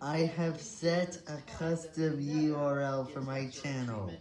I have set a custom URL for my channel.